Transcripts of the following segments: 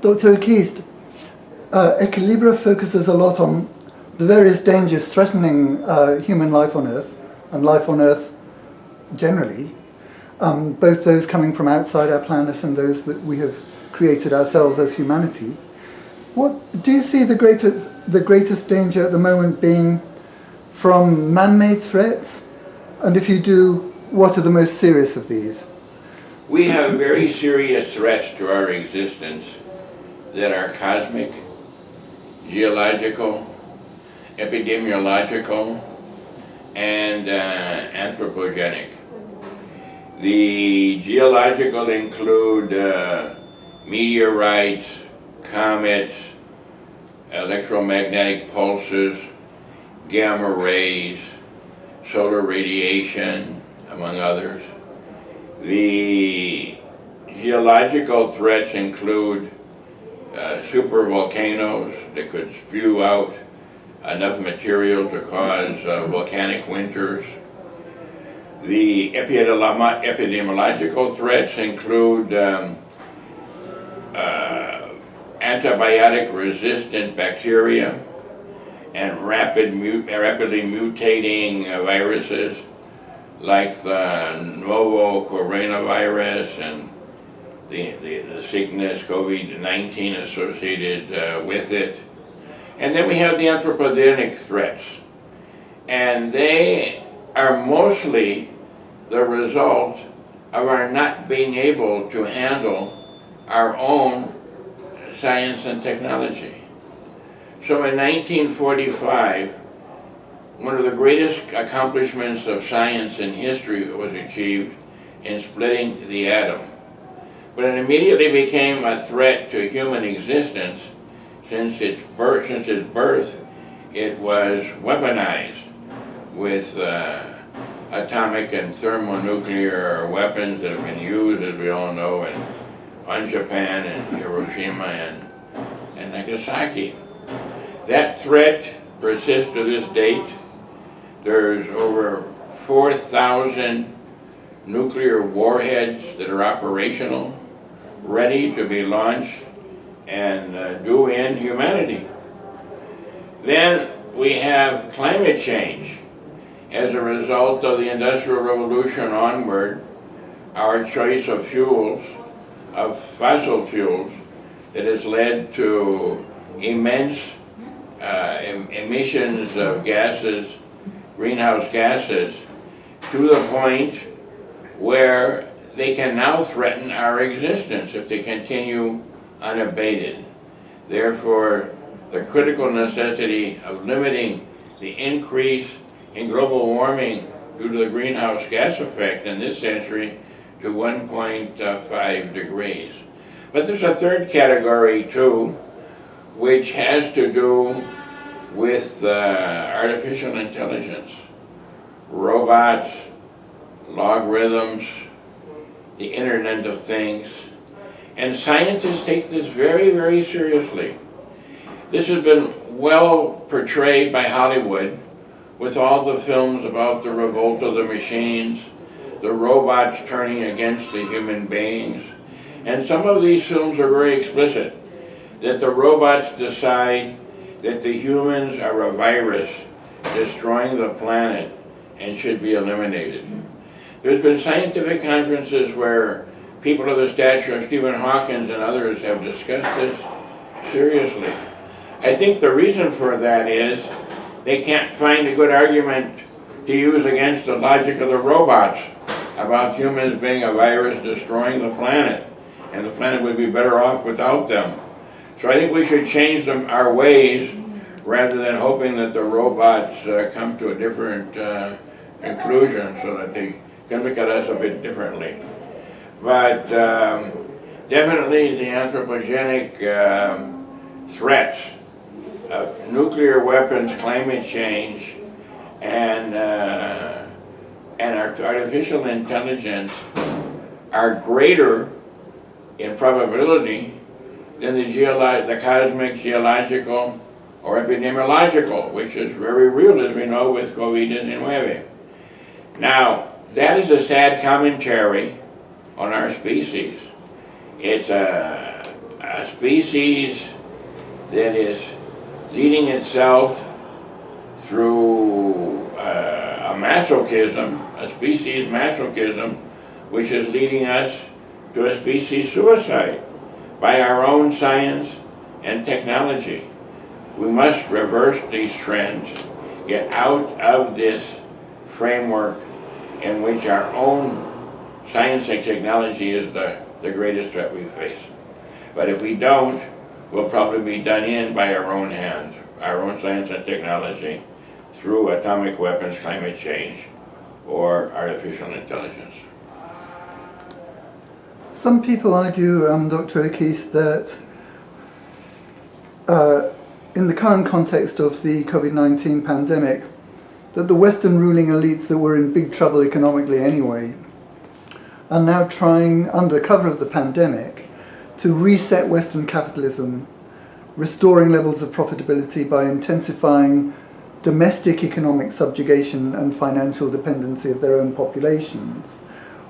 Dr. Oakist, uh, Equilibra focuses a lot on the various dangers threatening uh, human life on Earth and life on Earth generally, um, both those coming from outside our planet and those that we have created ourselves as humanity. What do you see the greatest the greatest danger at the moment being from man-made threats? And if you do, what are the most serious of these? We have very serious threats to our existence that are cosmic, geological, epidemiological, and uh, anthropogenic. The geological include uh, meteorites, comets, electromagnetic pulses, gamma rays, solar radiation, among others. The geological threats include uh, super volcanoes that could spew out enough material to cause uh, volcanic winters. The epidemiological threats include um, uh, antibiotic resistant bacteria and rapid rapidly mutating uh, viruses like the novo coronavirus and the, the, the sickness COVID-19 associated uh, with it. And then we have the anthropogenic threats. And they are mostly the result of our not being able to handle our own science and technology. So in 1945, one of the greatest accomplishments of science in history was achieved in splitting the atom. But it immediately became a threat to human existence since its birth, since its birth it was weaponized with uh, atomic and thermonuclear weapons that have been used, as we all know, in, on Japan and Hiroshima and, and Nagasaki. That threat persists to this date. There's over 4,000 nuclear warheads that are operational, ready to be launched and uh, do in humanity. Then we have climate change. As a result of the Industrial Revolution onward, our choice of fuels, of fossil fuels, that has led to immense uh, em emissions of gases, greenhouse gases, to the point where they can now threaten our existence if they continue unabated. Therefore, the critical necessity of limiting the increase in global warming due to the greenhouse gas effect in this century to 1.5 degrees. But there's a third category too, which has to do with uh, artificial intelligence, robots, logarithms, the Internet of Things, and scientists take this very, very seriously. This has been well portrayed by Hollywood with all the films about the revolt of the machines, the robots turning against the human beings. And some of these films are very explicit, that the robots decide that the humans are a virus destroying the planet and should be eliminated. There's been scientific conferences where people of the stature of Stephen Hawkins and others have discussed this seriously. I think the reason for that is they can't find a good argument to use against the logic of the robots about humans being a virus destroying the planet, and the planet would be better off without them. So I think we should change them, our ways rather than hoping that the robots uh, come to a different uh, conclusion so that they can look at us a bit differently. But um, definitely the anthropogenic um, threats of nuclear weapons, climate change, and, uh, and artificial intelligence are greater in probability than the, the cosmic, geological, or epidemiological, which is very real, as we know, with COVID-19. Now, that is a sad commentary on our species. It's a, a, species that is leading itself through uh, a masochism, a species masochism, which is leading us to a species suicide by our own science and technology. We must reverse these trends, get out of this framework in which our own science and technology is the, the greatest threat we face. But if we don't, we'll probably be done in by our own hands, our own science and technology, through atomic weapons, climate change, or artificial intelligence. Some people argue, um, Dr. O'Keefe, that uh, in the current context of the COVID-19 pandemic, that the Western ruling elites that were in big trouble economically anyway are now trying, under cover of the pandemic, to reset Western capitalism, restoring levels of profitability by intensifying domestic economic subjugation and financial dependency of their own populations,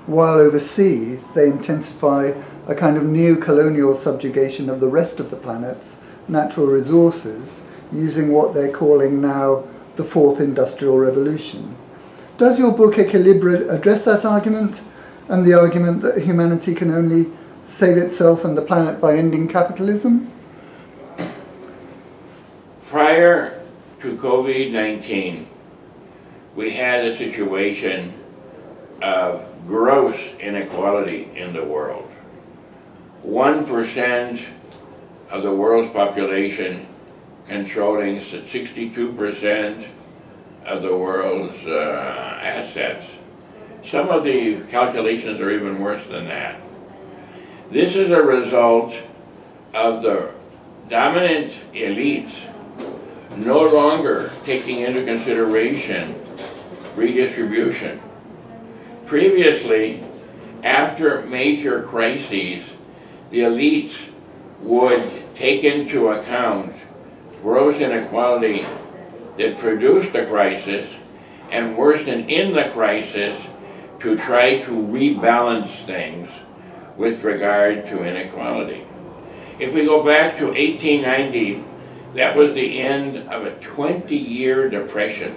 while overseas they intensify a kind of neo-colonial subjugation of the rest of the planet's natural resources using what they're calling now the fourth industrial revolution. Does your book Equilibre address that argument and the argument that humanity can only save itself and the planet by ending capitalism? Prior to COVID-19, we had a situation of gross inequality in the world. 1% of the world's population controlling 62% of the world's uh, assets. Some of the calculations are even worse than that. This is a result of the dominant elites no longer taking into consideration redistribution. Previously, after major crises, the elites would take into account gross inequality that produced the crisis and worsened in the crisis to try to rebalance things with regard to inequality. If we go back to 1890, that was the end of a 20-year depression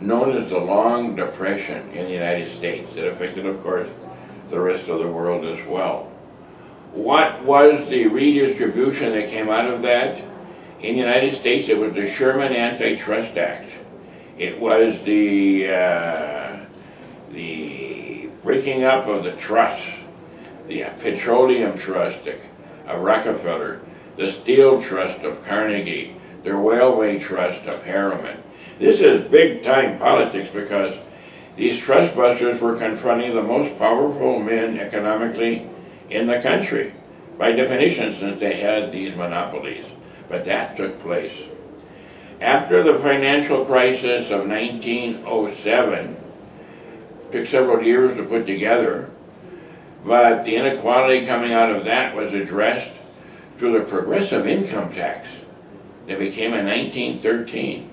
known as the Long Depression in the United States that affected, of course, the rest of the world as well. What was the redistribution that came out of that? In the United States, it was the Sherman Antitrust Act. It was the, uh, the breaking up of the trusts, the Petroleum Trust of Rockefeller, the Steel Trust of Carnegie, the Railway Trust of Harriman. This is big time politics because these trust busters were confronting the most powerful men economically in the country, by definition, since they had these monopolies. But that took place. After the financial crisis of 1907, took several years to put together, but the inequality coming out of that was addressed through the progressive income tax that became in 1913.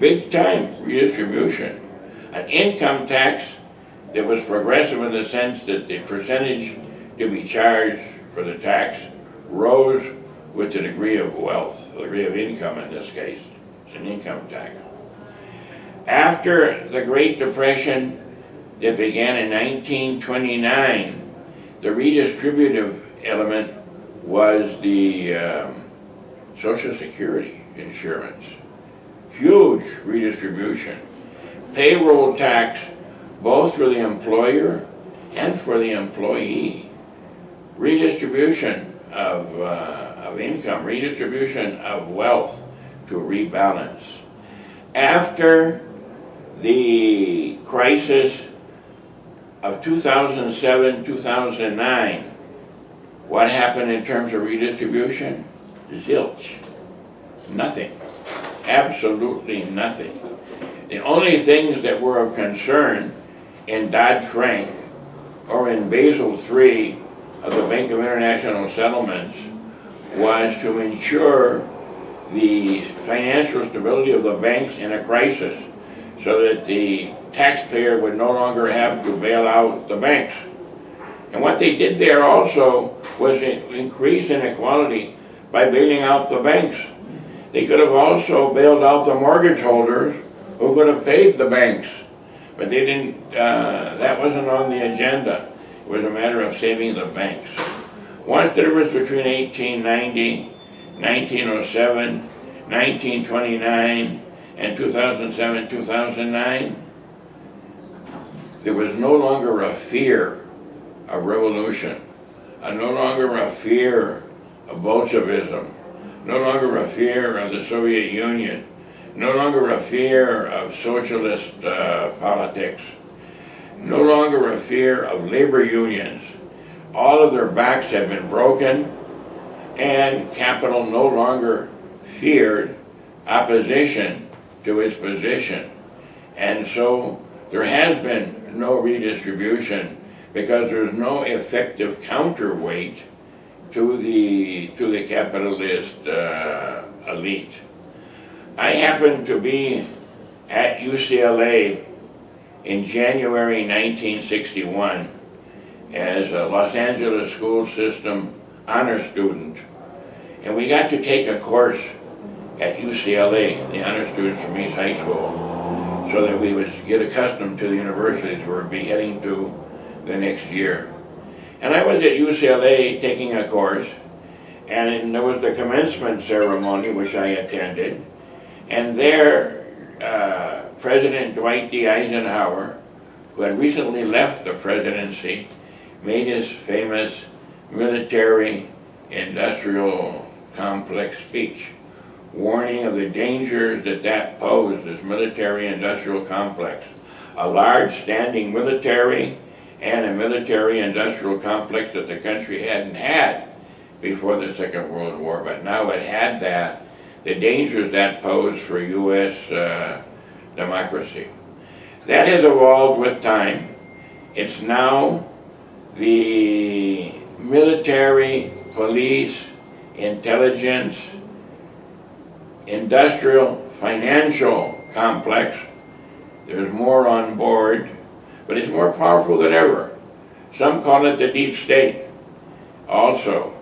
Big time redistribution. An income tax that was progressive in the sense that the percentage to be charged for the tax rose with the degree of wealth, the degree of income in this case. It's an income tax. After the Great Depression that began in 1929, the redistributive element was the um, Social Security insurance. Huge redistribution. Payroll tax both for the employer and for the employee redistribution of, uh, of income, redistribution of wealth to rebalance. After the crisis of 2007, 2009, what happened in terms of redistribution? Zilch. Nothing. Absolutely nothing. The only things that were of concern in Dodd-Frank or in Basel III of the Bank of International Settlements was to ensure the financial stability of the banks in a crisis so that the taxpayer would no longer have to bail out the banks. And what they did there also was increase inequality by bailing out the banks. They could have also bailed out the mortgage holders who could have paid the banks. But they didn't, uh, that wasn't on the agenda. It was a matter of saving the banks. What's the difference between 1890, 1907, 1929, and 2007, 2009? There was no longer a fear of revolution, no longer a fear of Bolshevism, no longer a fear of the Soviet Union, no longer a fear of socialist uh, politics, no longer a fear of labor unions. All of their backs had been broken, and capital no longer feared opposition to its position. And so there has been no redistribution because there's no effective counterweight to the, to the capitalist uh, elite. I happened to be at UCLA in January 1961 as a Los Angeles school system honor student. And we got to take a course at UCLA, the honor students from East High School, so that we would get accustomed to the universities we would be heading to the next year. And I was at UCLA taking a course, and there was the commencement ceremony, which I attended, and there, uh, President Dwight D. Eisenhower, who had recently left the presidency, made his famous military industrial complex speech, warning of the dangers that that posed, this military industrial complex. A large standing military and a military industrial complex that the country hadn't had before the Second World War, but now it had that, the dangers that posed for U.S. Uh, democracy. That has evolved with time. It's now the military, police, intelligence, industrial, financial complex. There's more on board, but it's more powerful than ever. Some call it the deep state also.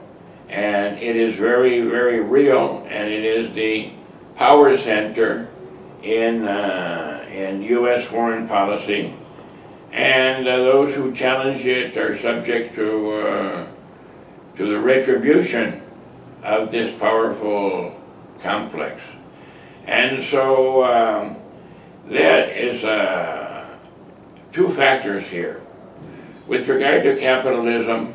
And it is very, very real, and it is the power center in, uh, in U.S. foreign policy. And uh, those who challenge it are subject to, uh, to the retribution of this powerful complex. And so um, that is uh, two factors here. With regard to capitalism,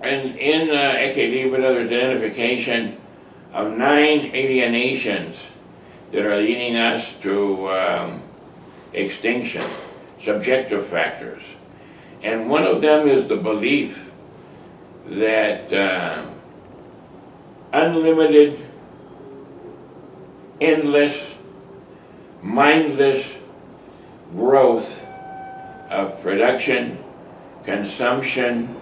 and in uh, Ecce there's identification of nine alienations that are leading us to um, extinction, subjective factors. And one of them is the belief that uh, unlimited, endless, mindless growth of production, consumption,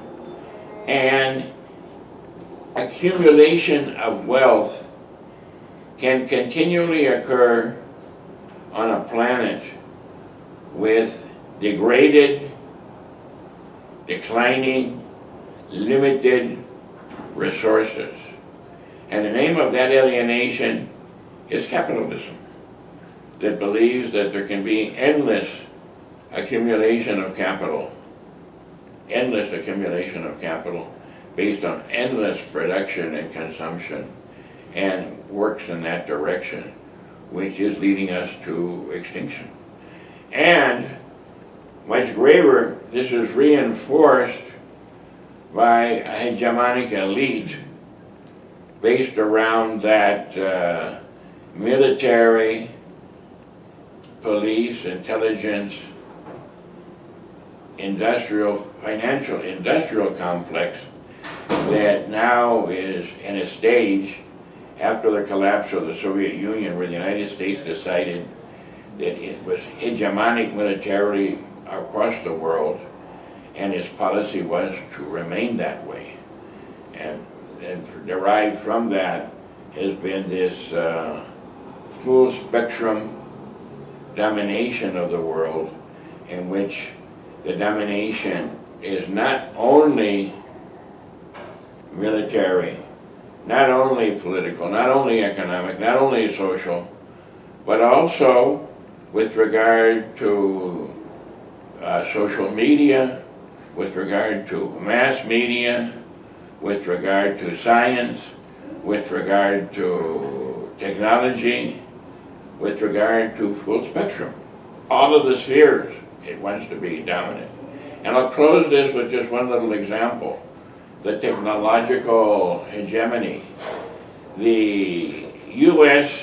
and accumulation of wealth can continually occur on a planet with degraded, declining, limited resources. And the name of that alienation is capitalism, that believes that there can be endless accumulation of capital, endless accumulation of capital based on endless production and consumption and works in that direction, which is leading us to extinction. And much graver, this is reinforced by a hegemonic elite based around that uh, military, police, intelligence, industrial, financial, industrial complex that now is in a stage after the collapse of the Soviet Union where the United States decided that it was hegemonic militarily across the world and his policy was to remain that way. And, and derived from that has been this uh, full spectrum domination of the world in which the domination is not only military, not only political, not only economic, not only social, but also with regard to uh, social media, with regard to mass media, with regard to science, with regard to technology, with regard to full spectrum. All of the spheres it wants to be dominant. And I'll close this with just one little example. The technological hegemony. The U.S.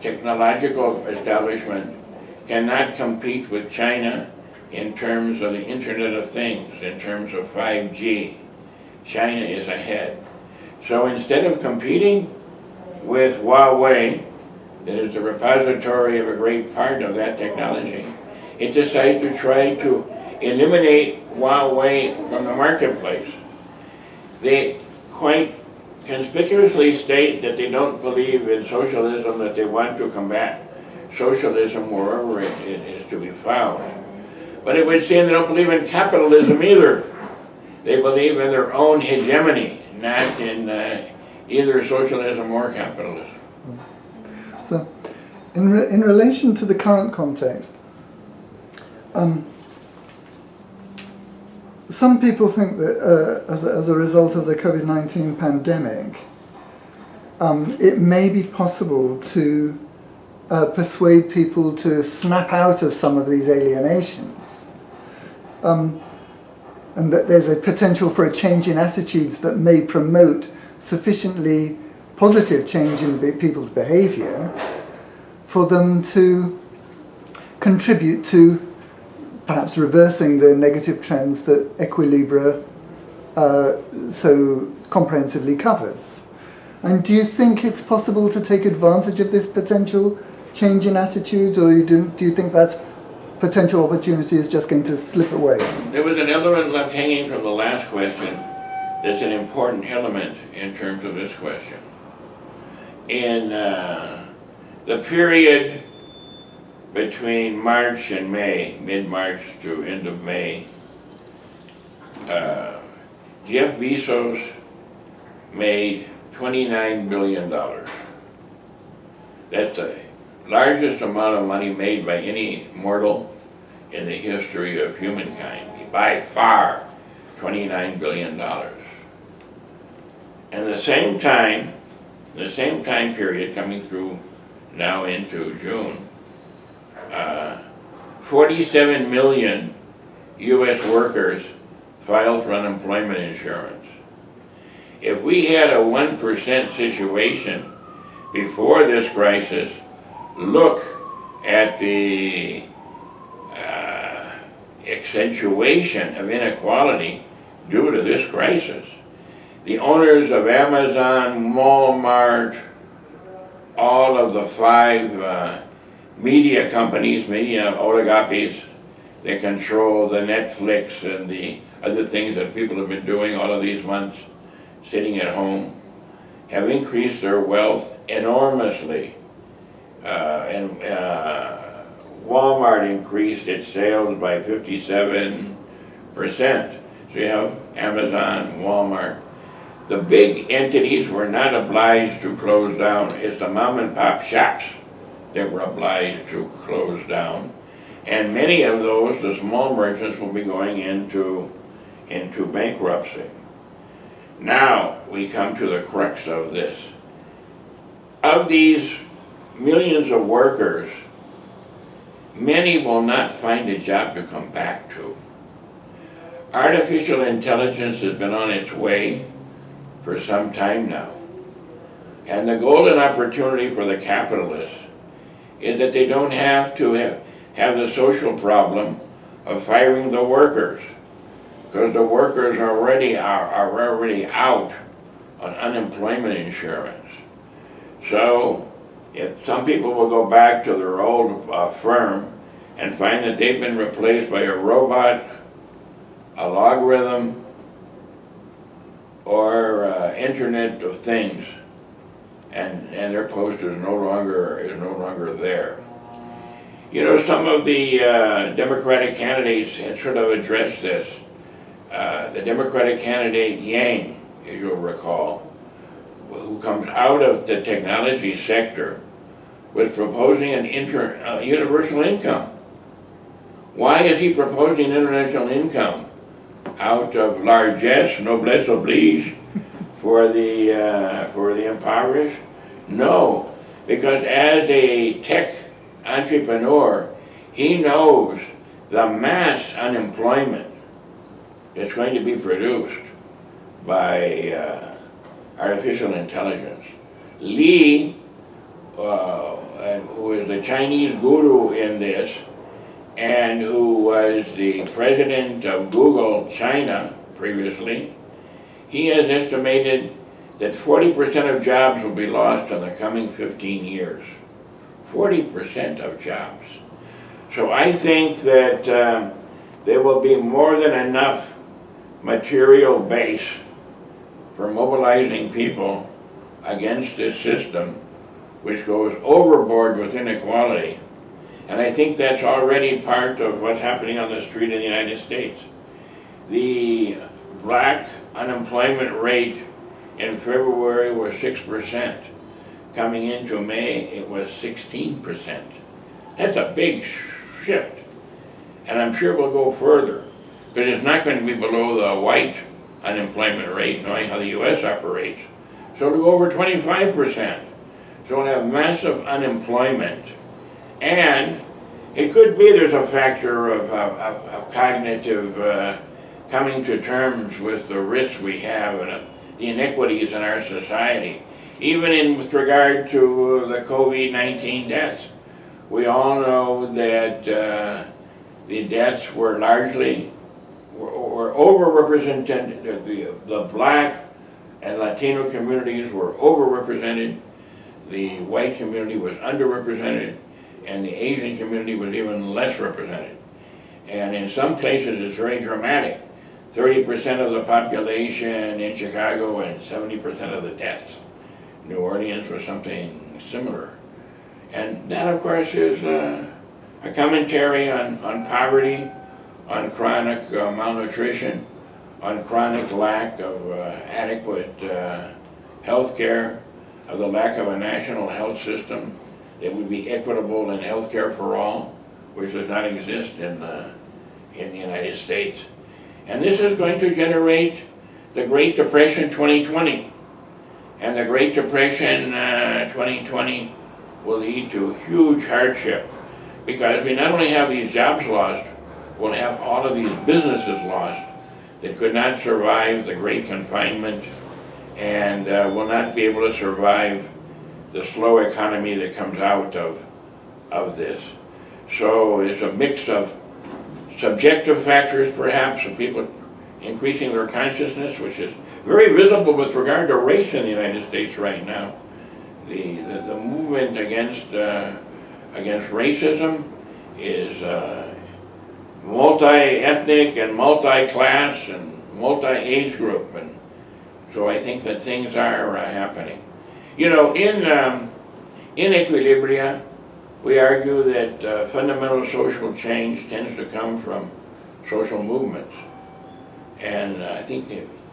technological establishment cannot compete with China in terms of the Internet of Things, in terms of 5G. China is ahead. So instead of competing with Huawei, that is the repository of a great part of that technology, it decides to try to eliminate Huawei from the marketplace. They quite conspicuously state that they don't believe in socialism, that they want to combat socialism wherever it, is to be found. But it would seem they don't believe in capitalism either. They believe in their own hegemony, not in uh, either socialism or capitalism. So, in, re in relation to the current context, um, some people think that uh, as, a, as, a, result of the COVID-19 pandemic, um, it may be possible to uh, persuade people to snap out of some of these alienations. Um, and that there's a potential for a change in attitudes that may promote sufficiently positive change in people's behavior for them to contribute to perhaps reversing the negative trends that Equilibra uh, so comprehensively covers. And do you think it's possible to take advantage of this potential change in attitudes, or you do, do you think that potential opportunity is just going to slip away? There was another one left hanging from the last question that's an important element in terms of this question. In uh, the period between March and May, mid-March to end of May, uh, Jeff Bezos made $29 billion. That's the largest amount of money made by any mortal in the history of humankind, by far $29 billion. And the same time, the same time period coming through now into June, uh, 47 million U.S. workers filed for unemployment insurance. If we had a 1% situation before this crisis, look at the uh, accentuation of inequality due to this crisis. The owners of Amazon, Walmart, all of the five uh, media companies, media oligopolies that control the Netflix and the other things that people have been doing all of these months, sitting at home, have increased their wealth enormously. Uh, and uh, Walmart increased its sales by 57%. So you have Amazon, Walmart. The big entities were not obliged to close down. It's the mom and pop shops that were obliged to close down. And many of those, the small merchants, will be going into, into bankruptcy. Now we come to the crux of this. Of these millions of workers, many will not find a job to come back to. Artificial intelligence has been on its way for some time now. And the golden opportunity for the capitalists is that they don't have to have, have the social problem of firing the workers because the workers already are, are already out on unemployment insurance. So if some people will go back to their old uh, firm and find that they've been replaced by a robot, a logarithm, or uh, Internet of Things, and, and their post is no longer is no longer there. You know, some of the uh, Democratic candidates had sort of addressed this. Uh, the Democratic candidate Yang as you'll recall, who comes out of the technology sector, was proposing an inter, uh, universal income. Why is he proposing international income? Out of largesse, noblesse oblige, for the, uh, for the impoverished? No, because as a tech entrepreneur, he knows the mass unemployment that's going to be produced by uh, artificial intelligence. Li, uh, who is the Chinese guru in this, and who was the president of Google China previously, he has estimated that 40% of jobs will be lost in the coming 15 years. 40% of jobs. So I think that um, there will be more than enough material base for mobilizing people against this system which goes overboard with inequality. And I think that's already part of what's happening on the street in the United States. The black unemployment rate in February was 6%. Coming into May, it was 16%. That's a big shift. And I'm sure we'll go further, But it's not going to be below the white unemployment rate, knowing how the U.S. operates. So it'll go over 25%. So we'll have massive unemployment. And it could be there's a factor of, of, of cognitive uh, coming to terms with the risks we have and uh, the inequities in our society. Even in with regard to uh, the COVID-19 deaths. We all know that uh, the deaths were largely, were, were overrepresented, the, the, the black and Latino communities were overrepresented, the white community was underrepresented, and the Asian community was even less represented. And in some places it's very dramatic. 30% of the population in Chicago and 70% of the deaths. New Orleans was something similar. And that, of course, is uh, a commentary on, on poverty, on chronic uh, malnutrition, on chronic lack of uh, adequate uh, health care, of the lack of a national health system that would be equitable in health care for all, which does not exist in the, in the United States. And this is going to generate the Great Depression 2020. And the Great Depression uh, 2020 will lead to huge hardship because we not only have these jobs lost, we'll have all of these businesses lost that could not survive the great confinement and uh, will not be able to survive the slow economy that comes out of, of this. So it's a mix of subjective factors perhaps of people increasing their consciousness, which is very visible with regard to race in the United States right now. The, the, the movement against, uh, against racism is uh, multi-ethnic and multi-class and multi-age group. And so I think that things are uh, happening. You know, in, um, in equilibria, we argue that uh, fundamental social change tends to come from social movements. And uh, I think,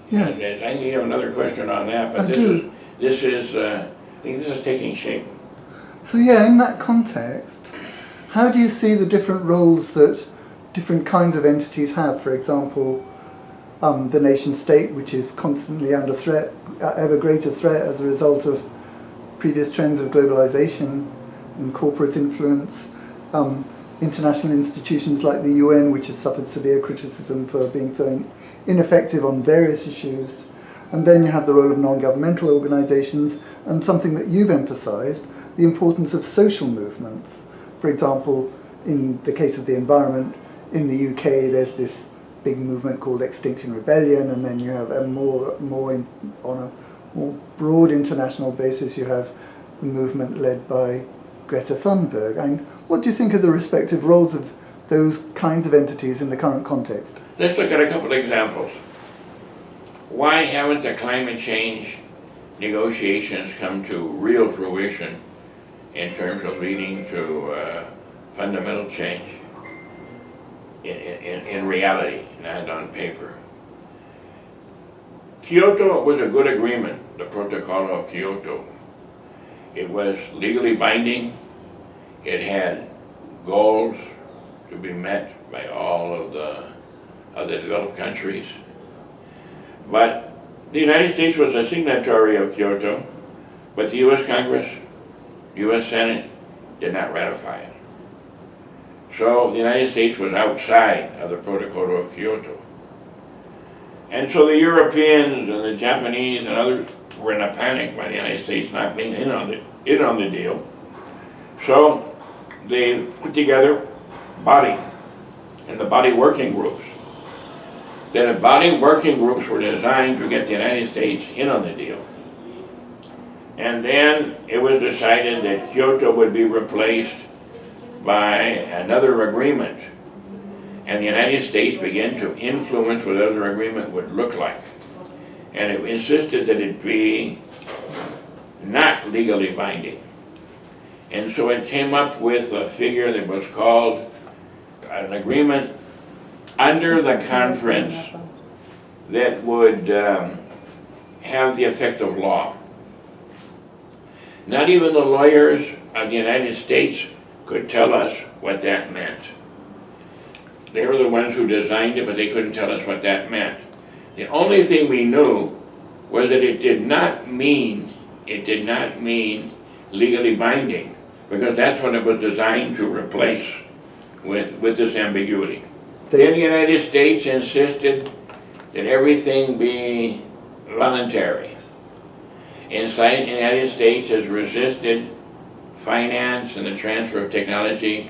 yeah. I think you have another question on that, but I this do. is, this is, uh, I think this is taking shape. So yeah, in that context, how do you see the different roles that different kinds of entities have? For example, um, the nation state, which is constantly under threat, uh, ever greater threat as a result of previous trends of globalization, and corporate influence. Um, international institutions like the UN, which has suffered severe criticism for being so ineffective on various issues. And then you have the role of non-governmental organizations and something that you've emphasized, the importance of social movements. For example, in the case of the environment, in the UK there's this big movement called Extinction Rebellion and then you have a more, more in, on a more broad international basis you have the movement led by Greta Thunberg. And what do you think of the respective roles of those kinds of entities in the current context? Let's look at a couple of examples. Why haven't the climate change negotiations come to real fruition in terms of leading to uh, fundamental change in, in, in reality, not on paper? Kyoto was a good agreement, the Protocol of Kyoto. It was legally binding. It had goals to be met by all of the other developed countries. But the United States was a signatory of Kyoto, but the U.S. Congress, U.S. Senate did not ratify it. So the United States was outside of the Protocol of Kyoto. And so the Europeans and the Japanese and others were in a panic by the United States not being in on the, in on the deal. So they put together body and the body working groups. Then the body working groups were designed to get the United States in on the deal. And then it was decided that Kyoto would be replaced by another agreement. And the United States began to influence what other agreement would look like. And it insisted that it be not legally binding. And so it came up with a figure that was called an agreement under the conference that would um, have the effect of law. Not even the lawyers of the United States could tell us what that meant. They were the ones who designed it, but they couldn't tell us what that meant. The only thing we knew was that it did not mean, it did not mean legally binding, because that's what it was designed to replace with, with this ambiguity. Then the United States insisted that everything be voluntary. Inside the United States has resisted finance and the transfer of technology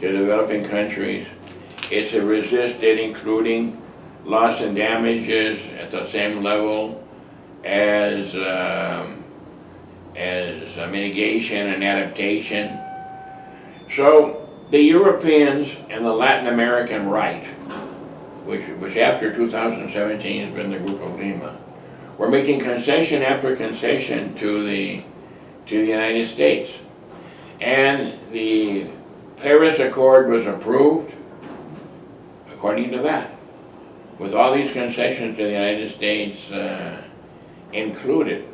to developing countries. It's a resisted including loss and damages at the same level as, um, as mitigation and adaptation. So the Europeans and the Latin American right, which, which after 2017 has been the Group of Lima, were making concession after concession to the, to the United States. And the Paris Accord was approved according to that, with all these concessions to the United States uh, included.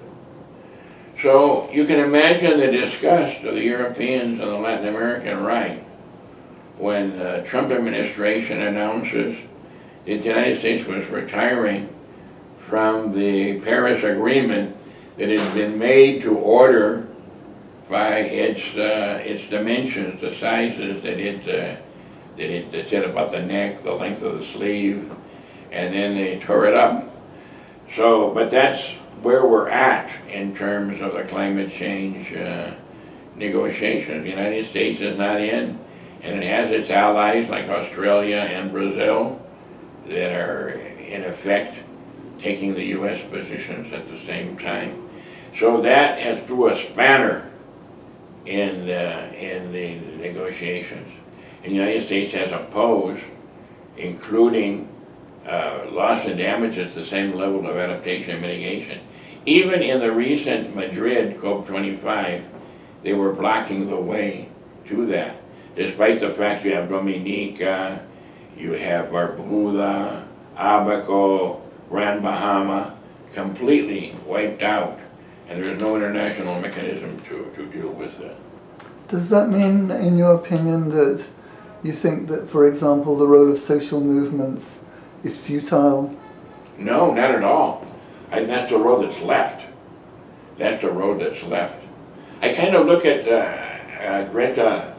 So you can imagine the disgust of the Europeans and the Latin American right when the Trump administration announces that the United States was retiring from the Paris Agreement that had been made to order by its uh, its dimensions, the sizes that it uh, that it, said about the neck, the length of the sleeve, and then they tore it up. So, but that's where we're at in terms of the climate change uh, negotiations. The United States is not in, and it has its allies like Australia and Brazil that are in effect taking the U.S. positions at the same time. So that has threw a spanner in the, in the negotiations. And the United States has opposed, including uh, loss and damage at the same level of adaptation and mitigation. Even in the recent Madrid COP25, they were blocking the way to that, despite the fact you have Dominica, you have Barbuda, Abaco, Grand Bahama, completely wiped out, and there is no international mechanism to, to deal with that. Does that mean, in your opinion, that you think that, for example, the role of social movements is futile? No, not at all. And that's the road that's left. That's the road that's left. I kind of look at uh, uh, Greta,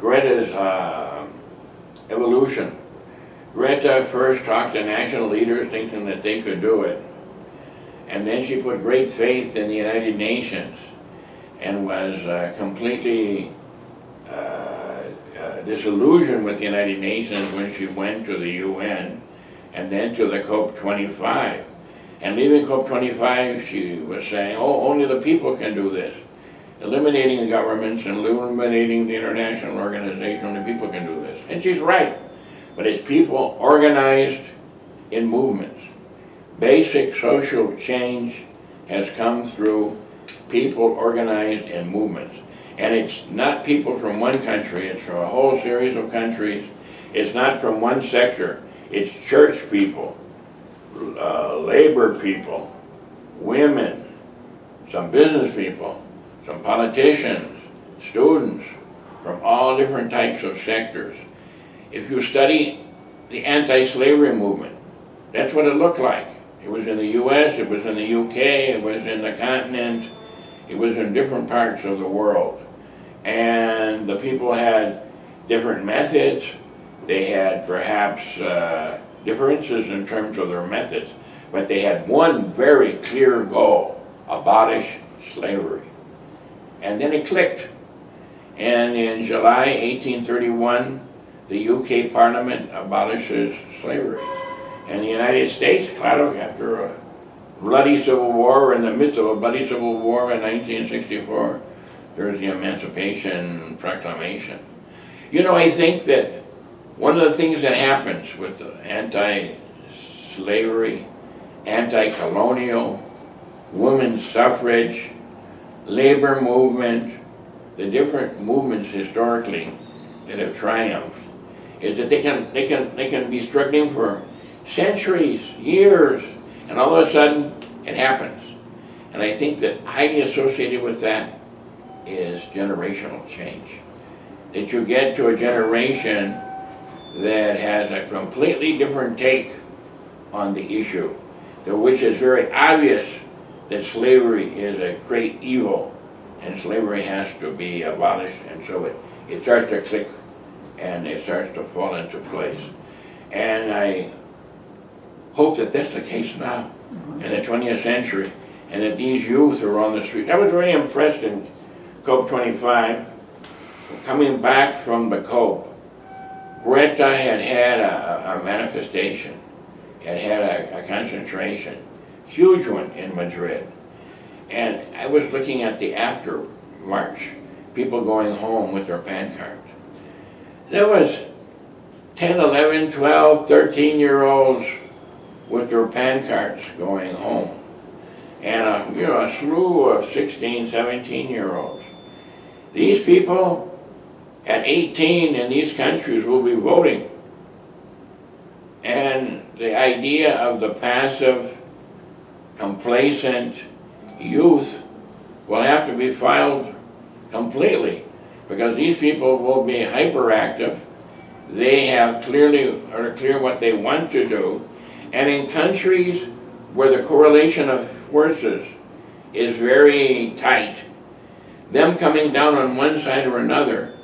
Greta's uh, evolution. Greta first talked to national leaders thinking that they could do it. And then she put great faith in the United Nations and was uh, completely uh, uh, disillusioned with the United Nations when she went to the UN and then to the COP25. And leaving COP25, she was saying, oh, only the people can do this. Eliminating the governments and eliminating the international organization, only people can do this. And she's right. But it's people organized in movements. Basic social change has come through people organized in movements. And it's not people from one country, it's from a whole series of countries. It's not from one sector, it's church people uh, labor people, women, some business people, some politicians, students from all different types of sectors. If you study the anti-slavery movement, that's what it looked like. It was in the US, it was in the UK, it was in the continent, it was in different parts of the world. And the people had different methods, they had perhaps uh, differences in terms of their methods, but they had one very clear goal, abolish slavery. And then it clicked. And in July 1831, the UK Parliament abolishes slavery. And the United States, claro, after a bloody civil war, or in the midst of a bloody civil war in 1964, there's the Emancipation Proclamation. You know, I think that one of the things that happens with anti-slavery, anti-colonial, women's suffrage, labor movement, the different movements historically that have triumphed, is that they can, they can, they can be struggling for centuries, years, and all of a sudden it happens. And I think that highly associated with that is generational change. That you get to a generation that has a completely different take on the issue, which is very obvious that slavery is a great evil and slavery has to be abolished and so it, it starts to click and it starts to fall into place. And I hope that that's the case now in the 20th century and that these youth are on the street. I was very impressed in COP25, coming back from the COP, Greta had had a, a manifestation, had had a, a concentration, huge one in Madrid. And I was looking at the after march, people going home with their PAN cards. There was 10, 11, 12, 13 year olds with their PAN cards going home. And a, you know, a slew of 16, 17 year olds. These people at 18 in these countries will be voting. And the idea of the passive, complacent youth will have to be filed completely because these people will be hyperactive. They have clearly or clear what they want to do. And in countries where the correlation of forces is very tight, them coming down on one side or another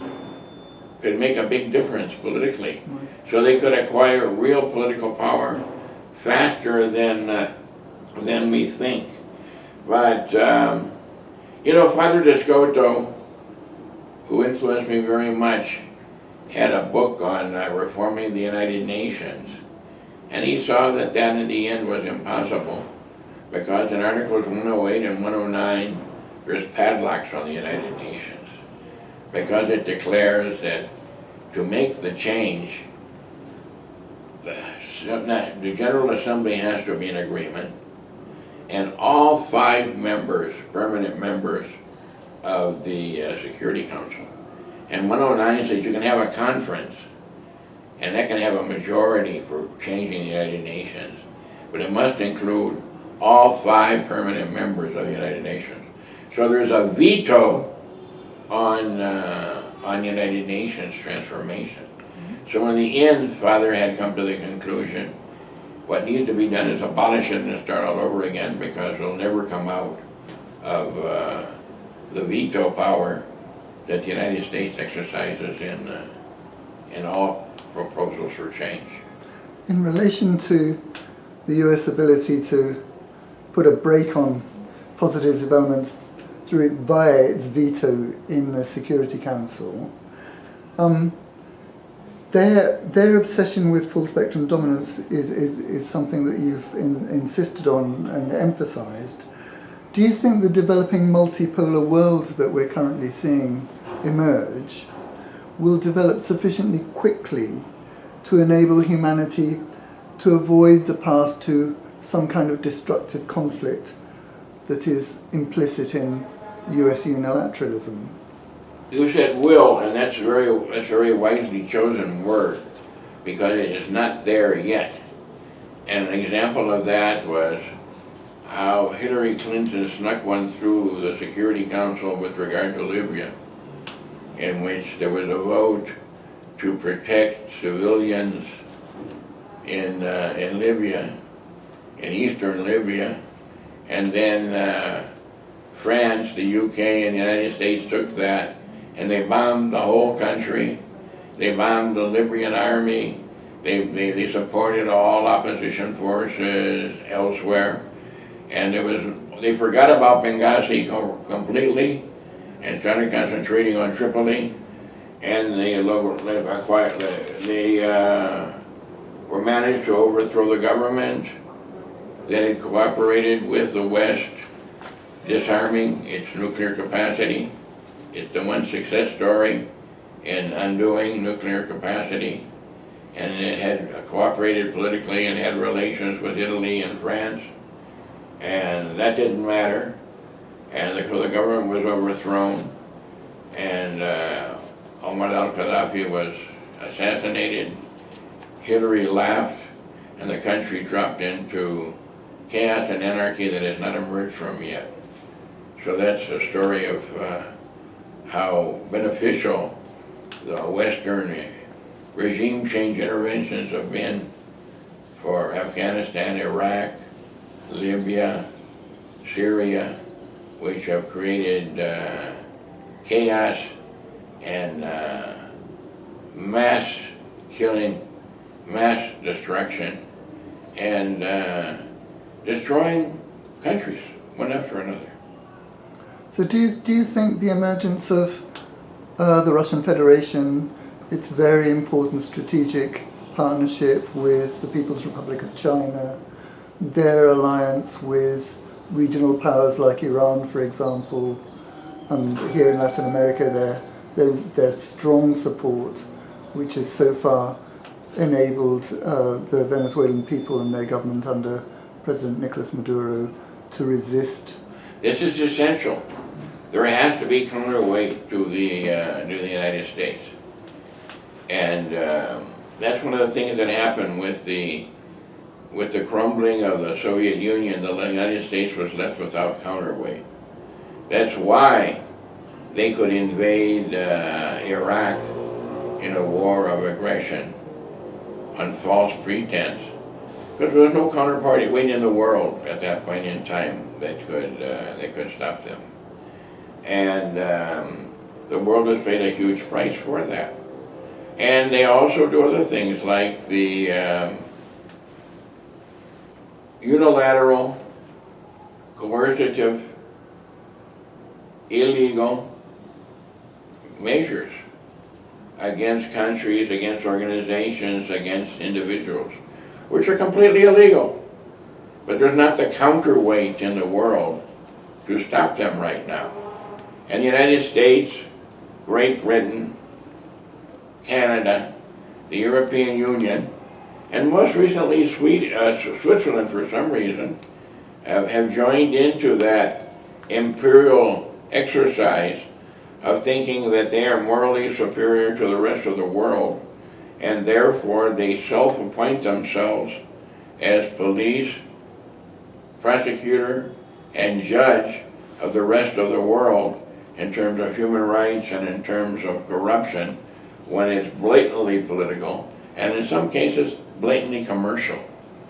could make a big difference politically. So they could acquire real political power faster than, uh, than we think. But, um, you know, Father d'Escoto, who influenced me very much, had a book on uh, reforming the United Nations. And he saw that that in the end was impossible because in Articles 108 and 109, there's padlocks on the United Nations because it declares that to make the change, the, General Assembly has to be in agreement, and all five members, permanent members of the uh, Security Council. And 109 says you can have a conference, and that can have a majority for changing the United Nations, but it must include all five permanent members of the United Nations. So there's a veto on, uh, on United Nations transformation. So in the end, Father had come to the conclusion, what needs to be done is abolish it and start all over again because we'll never come out of uh, the veto power that the United States exercises in, uh, in all proposals for change. In relation to the US ability to put a brake on positive developments through it via its veto in the Security Council, um, their, their obsession with full spectrum dominance is, is, is something that you've in, insisted on and emphasized. Do you think the developing multipolar world that we're currently seeing emerge will develop sufficiently quickly to enable humanity to avoid the path to some kind of destructive conflict that is implicit in US unilateralism. You said will, and that's very, that's a very wisely chosen word, because it is not there yet. And an example of that was how Hillary Clinton snuck one through the Security Council with regard to Libya, in which there was a vote to protect civilians in, uh, in Libya, in eastern Libya, and then uh, France, the UK, and the United States took that and they bombed the whole country. They bombed the Libyan army. They, they, they supported all opposition forces elsewhere. And it was, they forgot about Benghazi completely and started concentrating on Tripoli. And they, they, they uh, were managed to overthrow the government that had cooperated with the West, disarming its nuclear capacity. It's the one success story in undoing nuclear capacity. And it had cooperated politically and had relations with Italy and France. And that didn't matter. And the, the government was overthrown. And uh, Muammar al-Gaddafi was assassinated. Hillary laughed and the country dropped into chaos and anarchy that has not emerged from yet. So that's a story of uh, how beneficial the Western regime change interventions have been for Afghanistan, Iraq, Libya, Syria, which have created uh, chaos and uh, mass killing, mass destruction, and uh, destroying countries one after another. So do you, do you think the emergence of uh, the Russian Federation, its very important strategic partnership with the People's Republic of China, their alliance with regional powers like Iran, for example, and here in Latin America, their, their, their strong support, which has so far enabled uh, the Venezuelan people and their government under President Nicolas Maduro to resist. This is essential there has to be counterweight to the uh, to the United States, and um, that's one of the things that happened with the with the crumbling of the Soviet Union. The United States was left without counterweight. That's why they could invade uh, Iraq in a war of aggression on false pretense because there was no counterparty weight in the world at that point in time that could uh, that could stop them and um, the world has paid a huge price for that. And they also do other things like the um, unilateral, coercive, illegal measures against countries, against organizations, against individuals, which are completely illegal. But there's not the counterweight in the world to stop them right now and the United States, Great Britain, Canada, the European Union, and most recently uh, Switzerland for some reason, have, have joined into that imperial exercise of thinking that they are morally superior to the rest of the world and therefore they self-appoint themselves as police, prosecutor, and judge of the rest of the world in terms of human rights and in terms of corruption when it's blatantly political and in some cases blatantly commercial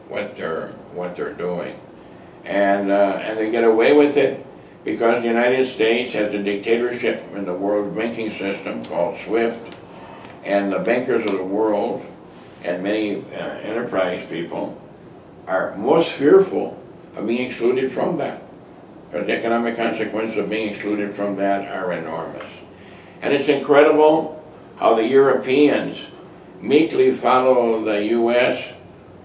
what they're what they're doing. And uh, and they get away with it because the United States has a dictatorship in the world banking system called SWIFT. And the bankers of the world and many uh, enterprise people are most fearful of being excluded from that. Because the economic consequences of being excluded from that are enormous. And it's incredible how the Europeans meekly follow the U.S.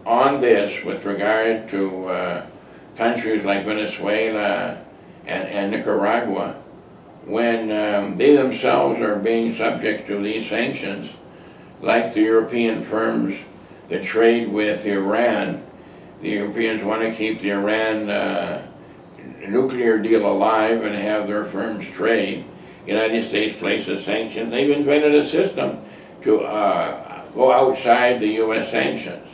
on this with regard to uh, countries like Venezuela and, and Nicaragua when um, they themselves are being subject to these sanctions like the European firms that trade with Iran. The Europeans want to keep the Iran uh, nuclear deal alive and have their firms trade. United States places sanctions. They've invented a system to uh, go outside the U.S. sanctions.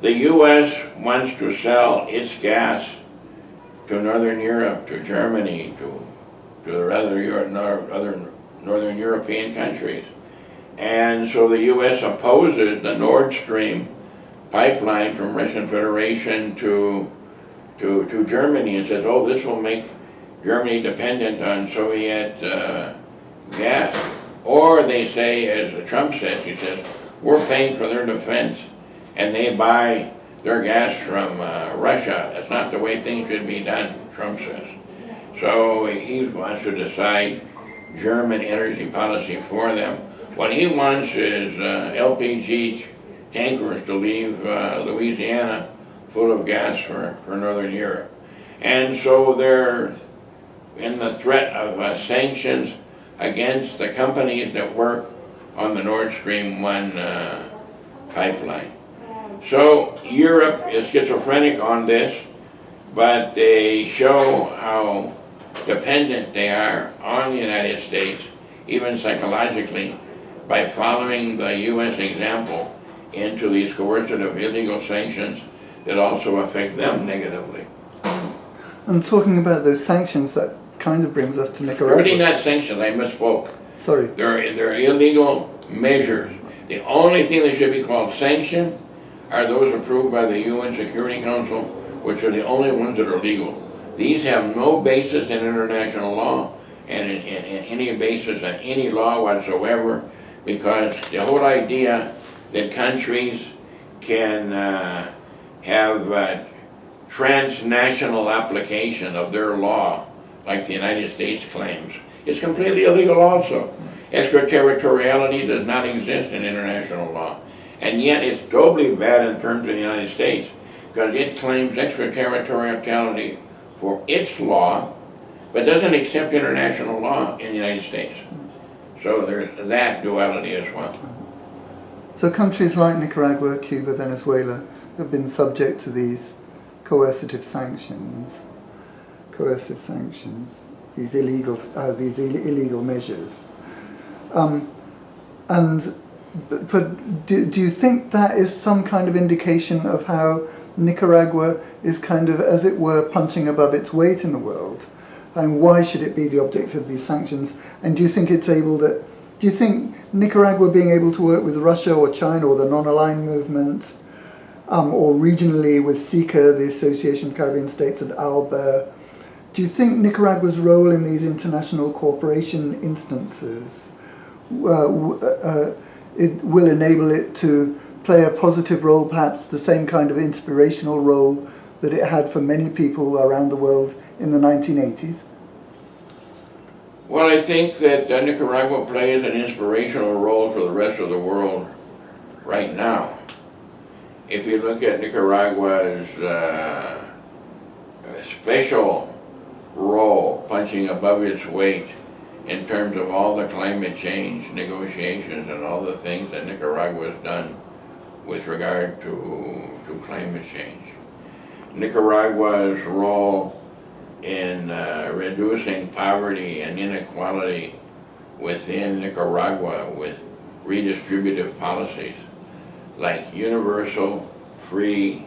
The U.S. wants to sell its gas to Northern Europe, to Germany, to, to the other, other Northern European countries. And so the U.S. opposes the Nord Stream pipeline from Russian Federation to, to, to Germany and says, oh, this will make Germany dependent on Soviet uh, gas. Or they say, as Trump says, he says, we're paying for their defense and they buy their gas from uh, Russia. That's not the way things should be done, Trump says. So he wants to decide German energy policy for them. What he wants is uh, LPG tankers to leave uh, Louisiana full of gas for, for Northern Europe. And so they're in the threat of uh, sanctions against the companies that work on the Nord Stream 1 uh, pipeline. So Europe is schizophrenic on this, but they show how dependent they are on the United States, even psychologically, by following the U.S. example into these coercive illegal sanctions that also affect them negatively. I'm talking about those sanctions, that kind of brings us to Nicaragua. really not sanctions, I misspoke. Sorry. They're, they're illegal measures. The only thing that should be called sanction are those approved by the UN Security Council, which are the only ones that are legal. These have no basis in international law and in, in, in any basis in any law whatsoever because the whole idea that countries can uh, have uh, transnational application of their law like the United States claims is completely illegal also. Extraterritoriality does not exist in international law. And yet it's doubly bad in terms of the United States because it claims extraterritoriality for its law, but doesn't accept international law in the United States. So there's that duality as well. So countries like Nicaragua, Cuba, Venezuela have been subject to these coercive sanctions, coercive sanctions, these illegal, uh, these Ill- illegal measures. Um, and do, do you think that is some kind of indication of how Nicaragua is kind of, as it were, punching above its weight in the world? And why should it be the object of these sanctions? And do you think it's able that, do you think Nicaragua being able to work with Russia or China or the non-aligned movement, um, or regionally with SICA, the Association of Caribbean States, and ALBA, do you think Nicaragua's role in these international cooperation instances uh, uh, it will enable it to play a positive role, perhaps the same kind of inspirational role that it had for many people around the world in the 1980s? Well, I think that uh, Nicaragua plays an inspirational role for the rest of the world right now. If you look at Nicaragua's uh, special role, punching above its weight in terms of all the climate change negotiations and all the things that Nicaragua has done with regard to, to climate change. Nicaragua's role in uh, reducing poverty and inequality within Nicaragua with redistributive policies like universal, free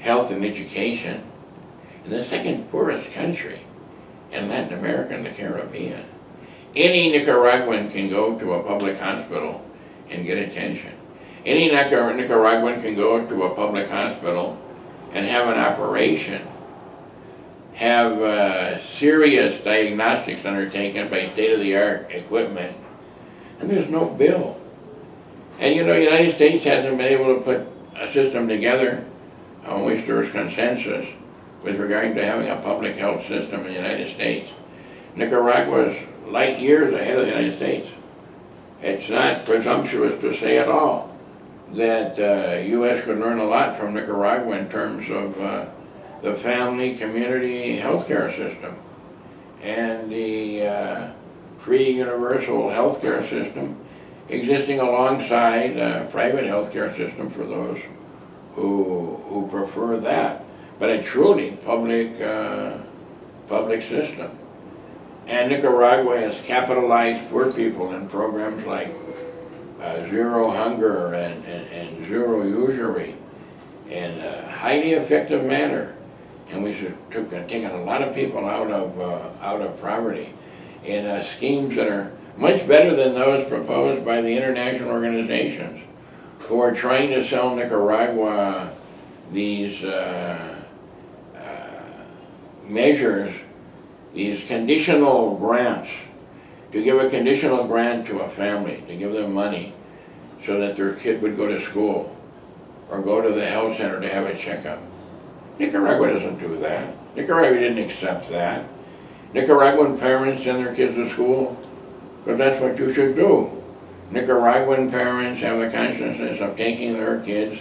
health and education the second poorest country in Latin America and the Caribbean. Any Nicaraguan can go to a public hospital and get attention. Any Nicar- Nicaraguan can go to a public hospital and have an operation have uh, serious diagnostics undertaken by state-of-the-art equipment, and there's no bill. And you know, the United States hasn't been able to put a system together on which there's consensus with regard to having a public health system in the United States. Nicaragua's light years ahead of the United States. It's not presumptuous to say at all that uh, U.S. could learn a lot from Nicaragua in terms of uh, the family community healthcare system and the uh, free universal healthcare system existing alongside a private healthcare system for those who, who prefer that, but a truly public, uh, public system. And Nicaragua has capitalized poor people in programs like uh, Zero Hunger and, and, and Zero Usury in a highly effective manner. And we took, taken a lot of people out of, uh, out of poverty in uh, schemes that are much better than those proposed by the international organizations who are trying to sell Nicaragua these uh, uh, measures, these conditional grants, to give a conditional grant to a family, to give them money so that their kid would go to school or go to the health center to have a checkup. Nicaragua doesn't do that. Nicaragua didn't accept that. Nicaraguan parents send their kids to school because that's what you should do. Nicaraguan parents have the consciousness of taking their kids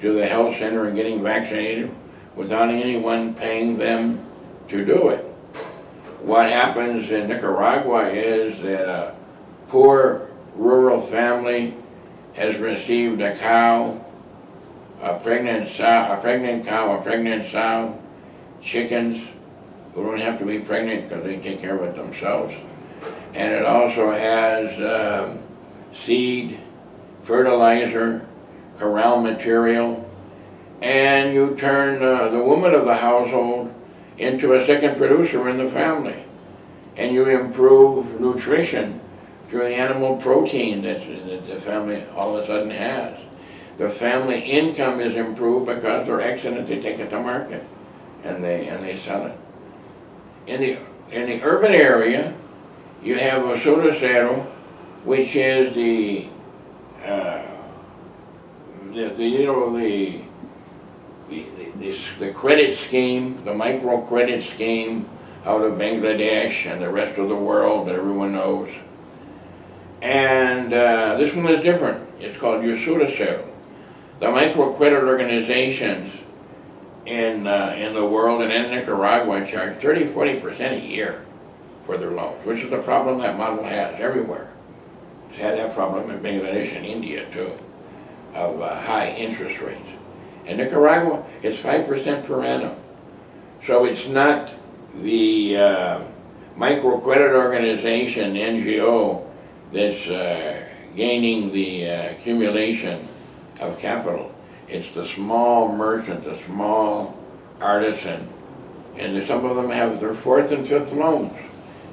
to the health center and getting vaccinated without anyone paying them to do it. What happens in Nicaragua is that a poor rural family has received a cow, a pregnant sow, a pregnant cow, a pregnant sow, chickens who don't have to be pregnant because they take care of it themselves. And it also has um, seed, fertilizer, corral material, and you turn uh, the woman of the household into a second producer in the family. And you improve nutrition through the animal protein that, the family all of a sudden has. The family income is improved because they're excellent, they take it to market and they, and they sell it. In the, in the urban area, you have a Sudacero, which is the, uh, the, the, you know, the, the, the, the credit scheme, the microcredit scheme out of Bangladesh and the rest of the world that everyone knows. And uh, this one is different. It's called Yasudacero. The microcredit organizations in, uh, in the world and in Nicaragua charge 30, 40% a year for their loans, which is the problem that model has everywhere. It's had that problem in Bangladesh and India too, of uh, high interest rates. In Nicaragua, it's 5% per annum. So it's not the uh, microcredit organization, NGO, that's uh, gaining the uh, accumulation of capital. It's the small merchant, the small artisan, and some of them have their fourth and fifth loans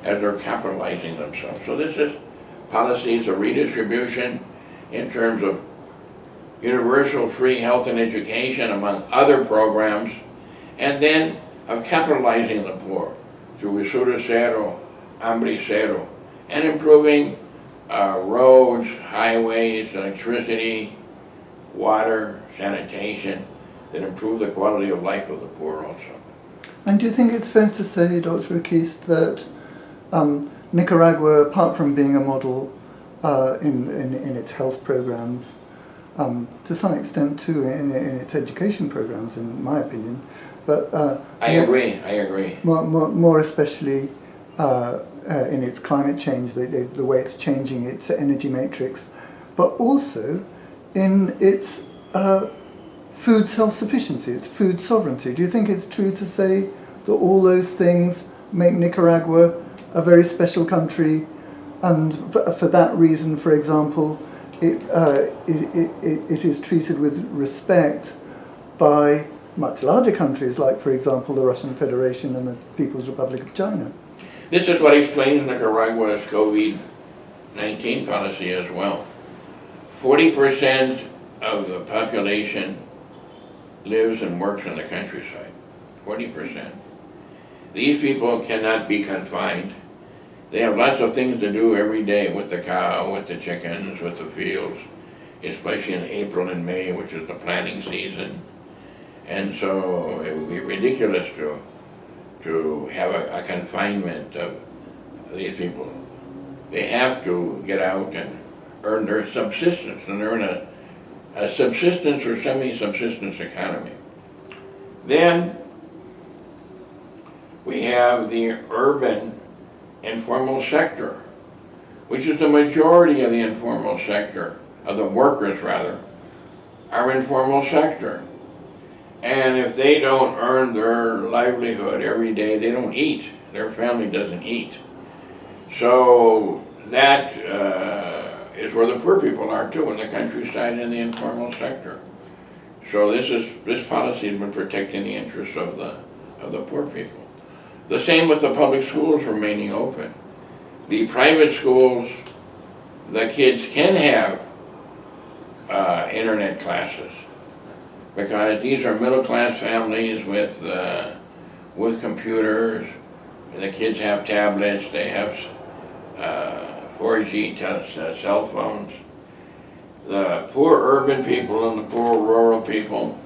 as they're capitalizing themselves. So this is policies of redistribution in terms of universal free health and education among other programs, and then of capitalizing the poor through Usura Cero, Hambre Cero, and improving uh, roads, highways, electricity, water, sanitation, that improve the quality of life of the poor also. And do you think it's fair to say, Dr. Oquist, that um, Nicaragua, apart from being a model uh, in, in, in, its health programs, um, to some extent too in, in, its education programs, in my opinion, but uh, I more, agree. I agree. More, more, more especially uh, uh in its climate change, the, the, the, way it's changing its energy matrix, but also in its uh, food self-sufficiency, its food sovereignty. Do you think it's true to say that all those things make Nicaragua a very special country and for, for that reason, for example, it, uh, it, it, it is treated with respect by much larger countries like, for example, the Russian Federation and the People's Republic of China. This is what explains Nicaragua's COVID-19 policy as well. 40% of the population lives and works in the countryside, 40%. These people cannot be confined. They have lots of things to do every day with the cow, with the chickens, with the fields, especially in April and May, which is the planting season. And so it would be ridiculous to, to have a, a confinement of these people. They have to get out and earn their subsistence, and they're in a, a subsistence or semi-subsistence economy. Then we have the urban informal sector, which is the majority of the informal sector, of the workers rather, are informal sector. And if they don't earn their livelihood every day, they don't eat. Their family doesn't eat. So that uh, is where the poor people are too, in the countryside and in the informal sector. So this is, this policy has been protecting the interests of the, of the poor people. The same with the public schools remaining open. The private schools, the kids can have uh, internet classes because these are middle-class families with, uh, with computers. The kids have tablets, they have uh, 4G uh, cell phones. The poor urban people and the poor rural people,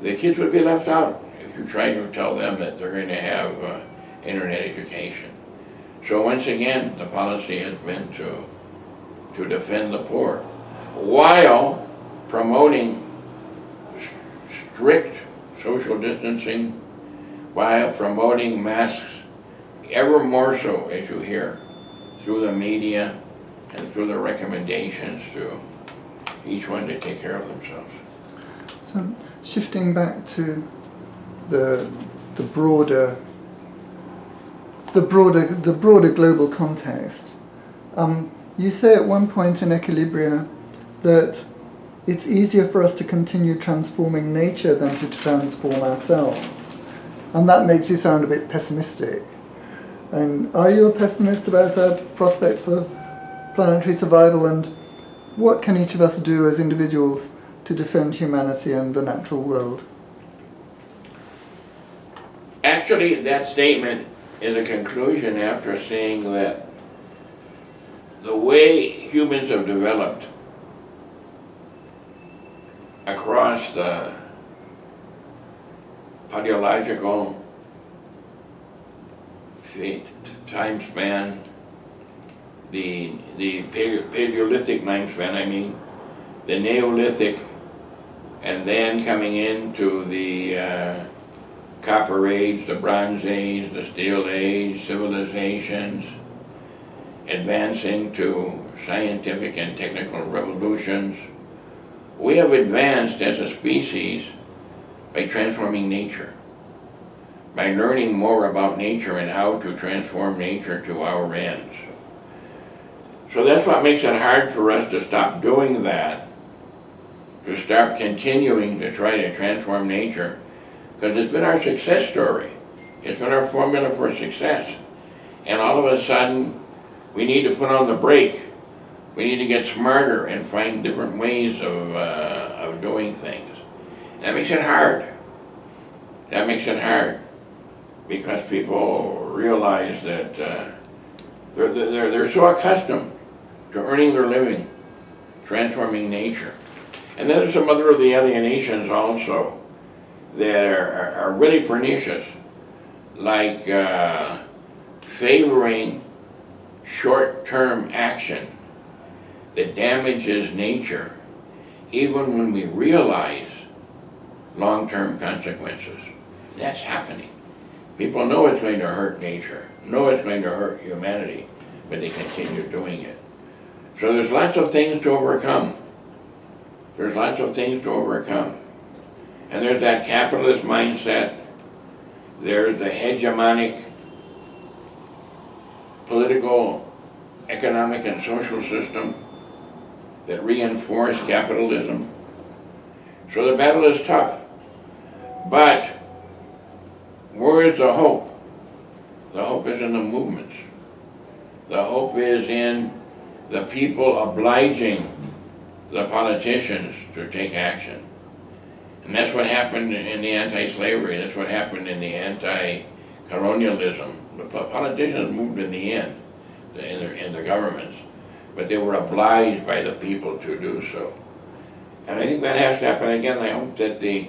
the kids would be left out if you tried to tell them that they're going to have uh, internet education. So once again, the policy has been to, to defend the poor while promoting strict social distancing, while promoting masks ever more so, as you hear, through the media and through the recommendations to each one to take care of themselves. So shifting back to the the broader the broader the broader global context, um, you say at one point in Equilibria that it's easier for us to continue transforming nature than to transform ourselves, and that makes you sound a bit pessimistic. And are you a pessimist about our prospects for planetary survival and what can each of us do as individuals to defend humanity and the natural world? Actually, that statement is a conclusion after seeing that the way humans have developed across the paleological time span, the, the Paleolithic time span, I mean, the Neolithic, and then coming into the uh, Copper Age, the Bronze Age, the Steel Age, civilizations, advancing to scientific and technical revolutions. We have advanced as a species by transforming nature, by learning more about nature and how to transform nature to our ends. So that's what makes it hard for us to stop doing that, to start continuing to try to transform nature, because it's been our success story. It's been our formula for success. And all of a sudden, we need to put on the brake. We need to get smarter and find different ways of, uh, of doing things. That makes it hard. That makes it hard because people realize that uh, they're, they're, they're so accustomed to earning their living, transforming nature. And then there's some other of the alienations also that are, are, really pernicious, like uh, favoring short-term action that damages nature, even when we realize long-term consequences. That's happening. People know it's going to hurt nature, know it's going to hurt humanity, but they continue doing it. So there's lots of things to overcome. There's lots of things to overcome. And there's that capitalist mindset. There's the hegemonic political, economic, and social system that reinforce capitalism. So the battle is tough. But where is the hope? The hope is in the movements. The hope is in the people obliging the politicians to take action. And that's what happened in the anti-slavery, that's what happened in the anti-colonialism. The politicians moved in the end, in their, in their governments, but they were obliged by the people to do so. And I think that has to happen again, I hope that the,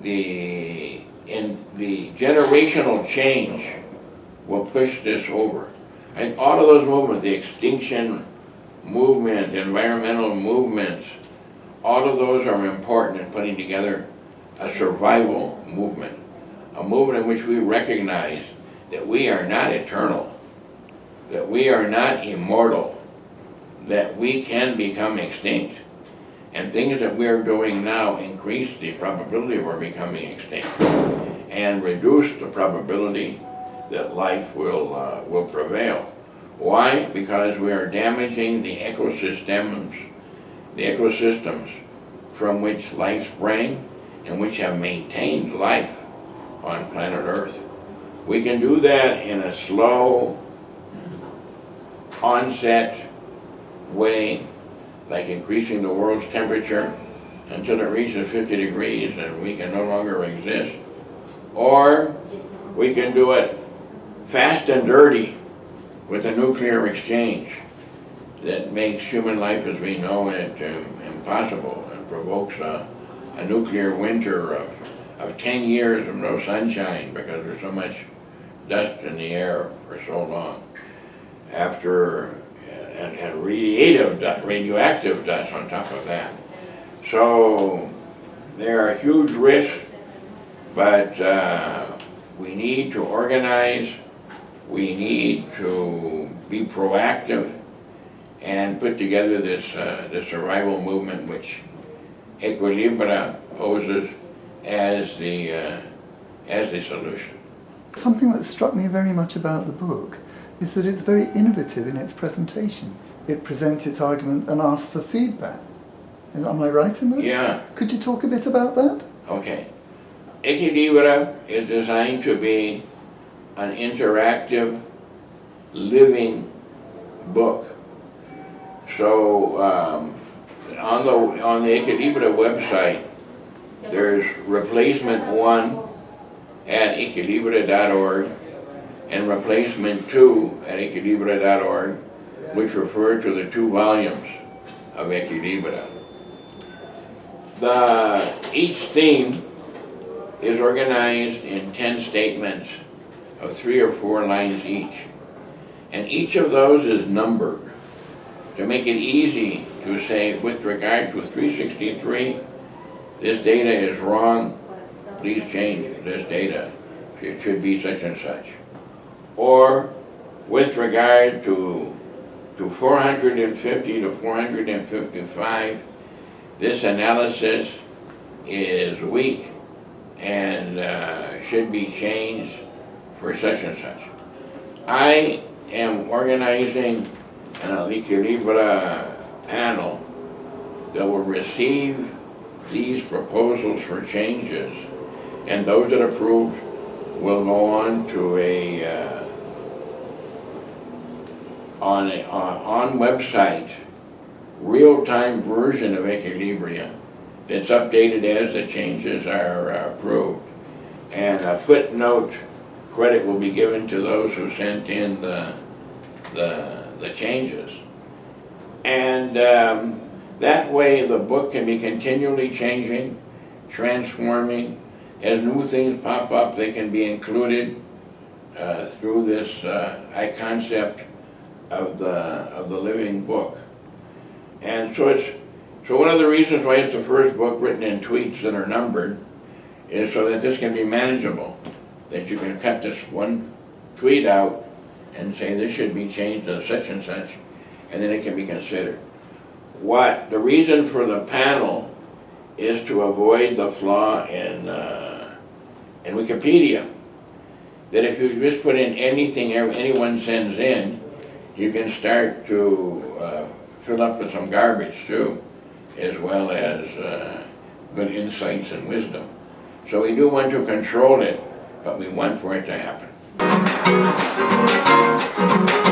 the, in the generational change will push this over. I think all of those movements, the extinction movement, environmental movements, all of those are important in putting together a survival movement. A movement in which we recognize that we are not eternal, that we are not immortal, that we can become extinct. And things that we are doing now increase the probability of our becoming extinct and reduce the probability that life will, uh, will prevail. Why? Because we are damaging the ecosystems, the ecosystems from which life sprang and which have maintained life on planet Earth. We can do that in a slow onset way, like increasing the world's temperature until it reaches 50 degrees and we can no longer exist. Or we can do it fast and dirty with a nuclear exchange that makes human life as we know it um, impossible and provokes a, a nuclear winter of, of 10 years of no sunshine because there's so much dust in the air for so long. After, and, and radiative, radioactive dust on top of that. So there are huge risks, but uh, we need to organize, we need to be proactive and put together this, uh, this survival movement which Equilibra poses as the, uh, as the solution. Something that struck me very much about the book is that it's very innovative in its presentation. It presents its argument and asks for feedback. Am I right in that? Yeah, Could you talk a bit about that? okay. Equilibra is designed to be an interactive, living book. So, um, on the, on the Equilibra website, there's replacement one at equilibra.org and replacement two at equilibra.org, which refer to the two volumes of Equilibra. The, each theme is organized in 10 statements of three or four lines each. And each of those is numbered to make it easy to say, with regard to 363, this data is wrong, please change this data. It should be such and such. Or with regard to, to 450 to 455, this analysis is weak and uh, should be changed for such and such. I am organizing an Equilibra panel that will receive these proposals for changes, and those that approve will go on to a, uh, on a, on on website, real-time version of Equilibria that's updated as the changes are uh, approved. And a footnote credit will be given to those who sent in the, the, the changes. And um, that way, the book can be continually changing, transforming. As new things pop up, they can be included uh, through this uh, concept of the, of the living book. And so it's, so one of the reasons why it's the first book written in tweets that are numbered is so that this can be manageable. That you can cut this one tweet out and say this should be changed to such and such, and then it can be considered. What, the reason for the panel is to avoid the flaw in, uh, in Wikipedia. That if you just put in anything anyone sends in, you can start to uh, fill up with some garbage too, as well as uh, good insights and wisdom. So we do want to control it, but we want for it to happen. Thank you.